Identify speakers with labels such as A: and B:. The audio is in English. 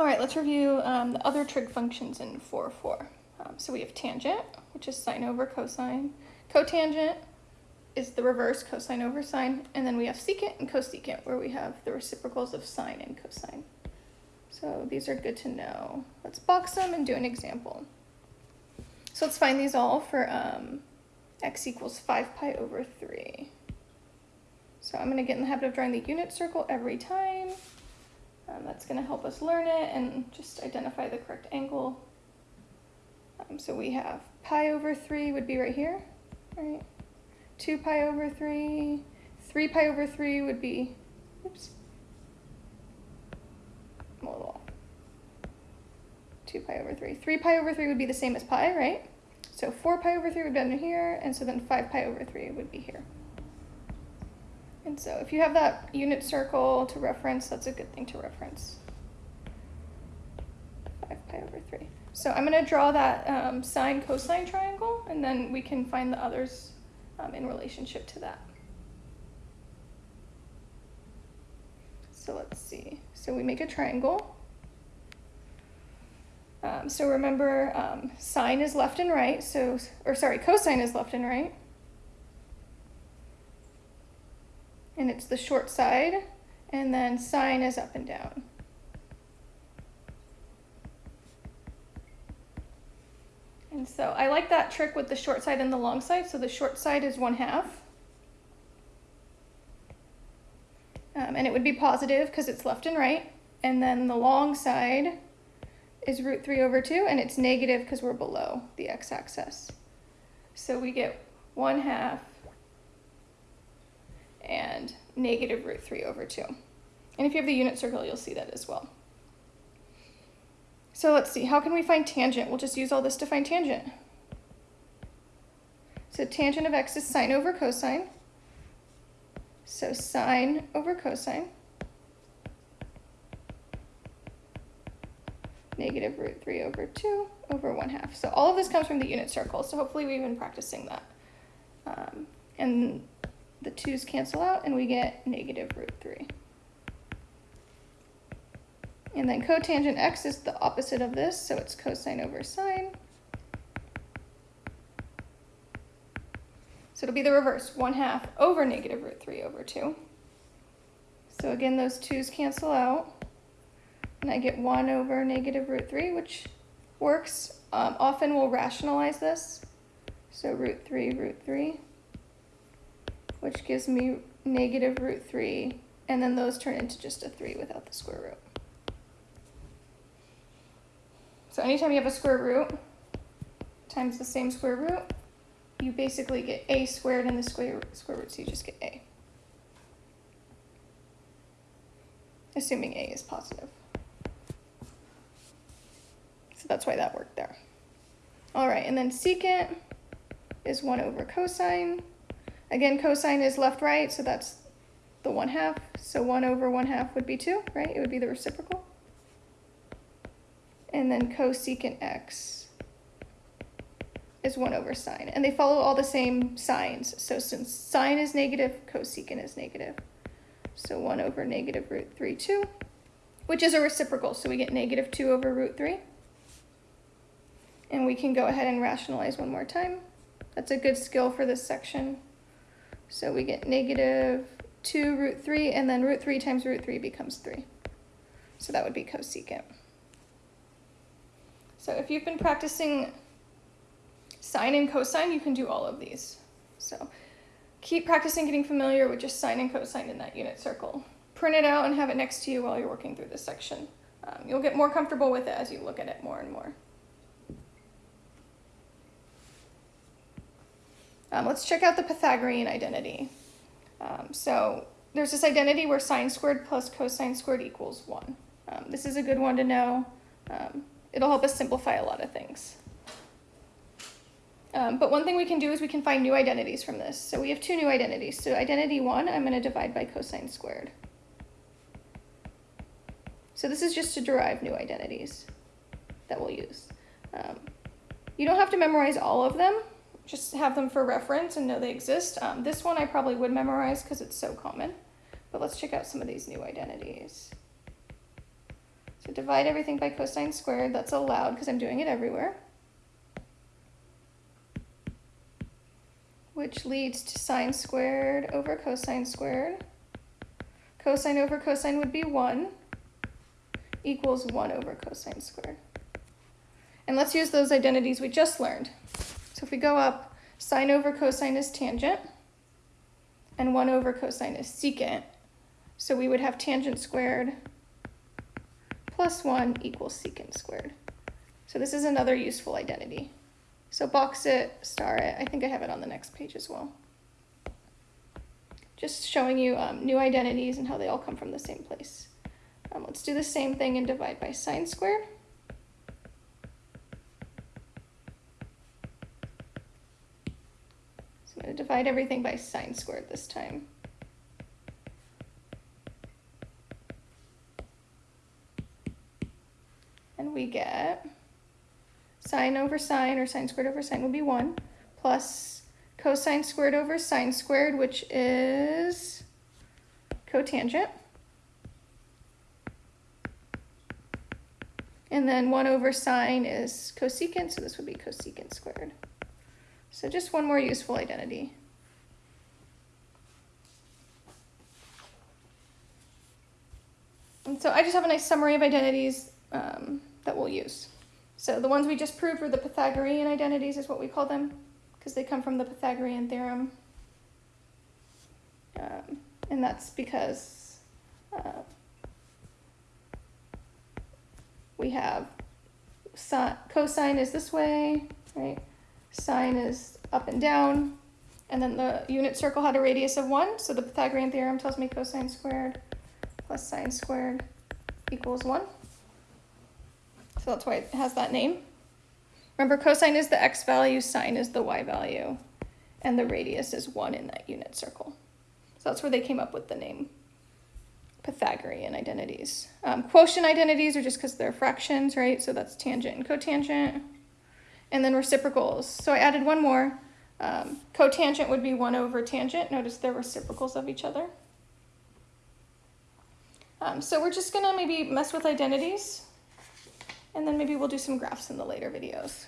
A: All right, let's review um, the other trig functions in 4-4. Um, so we have tangent, which is sine over cosine. Cotangent is the reverse, cosine over sine. And then we have secant and cosecant, where we have the reciprocals of sine and cosine. So these are good to know. Let's box them and do an example. So let's find these all for um, x equals 5 pi over 3. So I'm going to get in the habit of drawing the unit circle every time. Um, that's going to help us learn it and just identify the correct angle. Um, so we have pi over 3 would be right here, right? 2 pi over 3, 3 pi over 3 would be, oops, a little 2 pi over 3. 3 pi over 3 would be the same as pi, right? So 4 pi over 3 would be down here, and so then 5 pi over 3 would be here. And so if you have that unit circle to reference, that's a good thing to reference. 5 pi over 3. So I'm going to draw that um, sine cosine triangle, and then we can find the others um, in relationship to that. So let's see. So we make a triangle. Um, so remember, um, sine is left and right, so, or sorry, cosine is left and right. And it's the short side, and then sine is up and down. And so I like that trick with the short side and the long side. So the short side is one half. Um, and it would be positive because it's left and right. And then the long side is root 3 over 2, and it's negative because we're below the x-axis. So we get 1 half negative root 3 over 2. And if you have the unit circle, you'll see that as well. So let's see, how can we find tangent? We'll just use all this to find tangent. So tangent of x is sine over cosine. So sine over cosine. Negative root 3 over 2 over 1 half. So all of this comes from the unit circle, so hopefully we've been practicing that. Um, and the 2's cancel out, and we get negative root 3. And then cotangent x is the opposite of this, so it's cosine over sine. So it'll be the reverse, 1 half over negative root 3 over 2. So again, those 2's cancel out. And I get 1 over negative root 3, which works. Um, often we'll rationalize this. So root 3, root 3, which gives me negative root 3. And then those turn into just a 3 without the square root. So anytime you have a square root times the same square root, you basically get a squared in the square, square root, so you just get a. Assuming a is positive. So that's why that worked there. All right, and then secant is 1 over cosine. Again, cosine is left-right, so that's the 1 half. So 1 over 1 half would be 2, right? It would be the reciprocal. And then cosecant x is 1 over sine. And they follow all the same signs. So since sine is negative, cosecant is negative. So 1 over negative root 3, 2, which is a reciprocal. So we get negative 2 over root 3. And we can go ahead and rationalize one more time. That's a good skill for this section. So we get negative 2 root 3, and then root 3 times root 3 becomes 3. So that would be cosecant. So if you've been practicing sine and cosine, you can do all of these. So keep practicing getting familiar with just sine and cosine in that unit circle. Print it out and have it next to you while you're working through this section. Um, you'll get more comfortable with it as you look at it more and more. Um, let's check out the Pythagorean identity. Um, so there's this identity where sine squared plus cosine squared equals 1. Um, this is a good one to know. Um, it'll help us simplify a lot of things. Um, but one thing we can do is we can find new identities from this. So we have two new identities. So identity one, I'm going to divide by cosine squared. So this is just to derive new identities that we'll use. Um, you don't have to memorize all of them. Just have them for reference and know they exist. Um, this one I probably would memorize because it's so common. But let's check out some of these new identities. So divide everything by cosine squared. That's allowed because I'm doing it everywhere. Which leads to sine squared over cosine squared. Cosine over cosine would be 1 equals 1 over cosine squared. And let's use those identities we just learned. So if we go up, sine over cosine is tangent, and 1 over cosine is secant. So we would have tangent squared plus 1 equals secant squared. So this is another useful identity. So box it, star it. I think I have it on the next page as well. Just showing you um, new identities and how they all come from the same place. Um, let's do the same thing and divide by sine squared. I'm going to divide everything by sine squared this time. And we get sine over sine, or sine squared over sine will be 1, plus cosine squared over sine squared, which is cotangent. And then 1 over sine is cosecant, so this would be cosecant squared. So just one more useful identity. And so I just have a nice summary of identities um, that we'll use. So the ones we just proved were the Pythagorean identities is what we call them, because they come from the Pythagorean theorem. Um, and that's because uh, we have sine, cosine is this way, right? Sine is up and down. And then the unit circle had a radius of 1, so the Pythagorean theorem tells me cosine squared plus sine squared equals 1. So that's why it has that name. Remember, cosine is the x value, sine is the y value, and the radius is 1 in that unit circle. So that's where they came up with the name Pythagorean identities. Um, quotient identities are just because they're fractions, right? So that's tangent and cotangent. And then reciprocals. So I added one more. Um, cotangent would be 1 over tangent. Notice they're reciprocals of each other. Um, so we're just going to maybe mess with identities. And then maybe we'll do some graphs in the later videos.